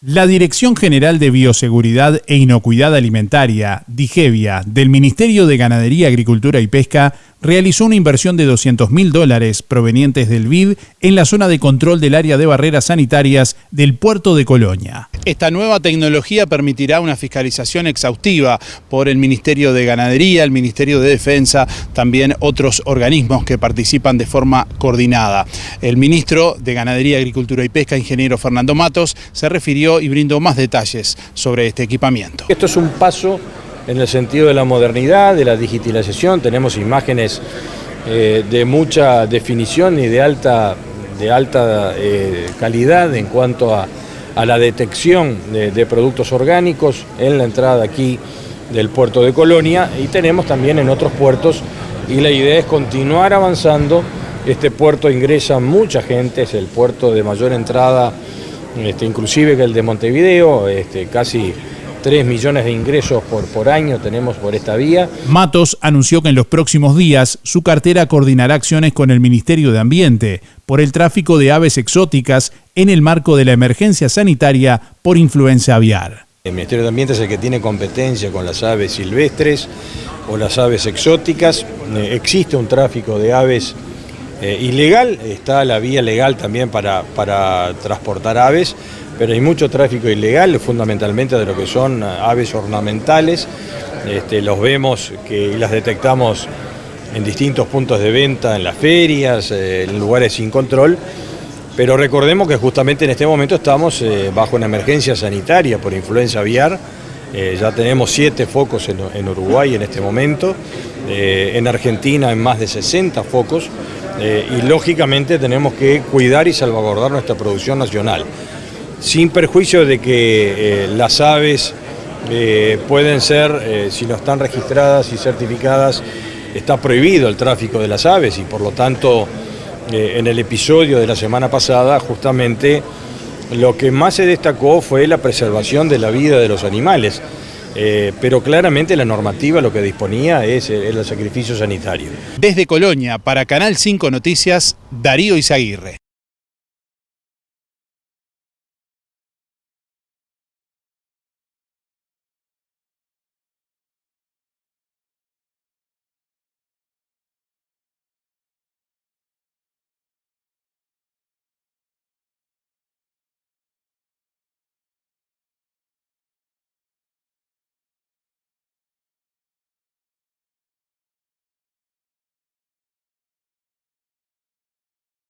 La Dirección General de Bioseguridad e Inocuidad Alimentaria, DIGEVIA, del Ministerio de Ganadería, Agricultura y Pesca, realizó una inversión de 200 mil dólares provenientes del BID en la zona de control del área de barreras sanitarias del puerto de Colonia. Esta nueva tecnología permitirá una fiscalización exhaustiva por el Ministerio de Ganadería, el Ministerio de Defensa, también otros organismos que participan de forma coordinada. El ministro de Ganadería, Agricultura y Pesca, ingeniero Fernando Matos, se refirió y brindó más detalles sobre este equipamiento. Esto es un paso en el sentido de la modernidad, de la digitalización, tenemos imágenes eh, de mucha definición y de alta, de alta eh, calidad en cuanto a, la detección de, productos orgánicos en la entrada aquí del puerto de Colonia y tenemos también en otros puertos y la idea es continuar avanzando. Este puerto ingresa mucha gente, es el puerto de mayor entrada, este, inclusive que el de Montevideo, este, casi 3 millones de ingresos por, por año tenemos por esta vía. Matos anunció que en los próximos días su cartera coordinará acciones con el Ministerio de Ambiente por el tráfico de aves exóticas en el marco de la emergencia sanitaria por influenza aviar. El Ministerio de Ambiente es el que tiene competencia con las aves silvestres o las aves exóticas. Eh, existe un tráfico de aves eh, ilegal, está la vía legal también para, para transportar aves, pero hay mucho tráfico ilegal, fundamentalmente de lo que son aves ornamentales. Este, los vemos que, las detectamos en distintos puntos de venta, en las ferias, eh, en lugares sin control. Pero recordemos que justamente en este momento estamos eh, bajo una emergencia sanitaria por influenza aviar. ya tenemos siete focos en, Uruguay en este momento, en Argentina en más de 60 focos. Eh, y lógicamente tenemos que cuidar y salvaguardar nuestra producción nacional, sin perjuicio de que eh, las aves eh, pueden ser, si no están registradas y certificadas, está prohibido el tráfico de las aves y por lo tanto en el episodio de la semana pasada justamente lo que más se destacó fue la preservación de la vida de los animales. Eh, pero claramente la normativa lo que disponía es el sacrificio sanitario. Desde Colonia, para Canal 5 Noticias, Darío Izaguirre.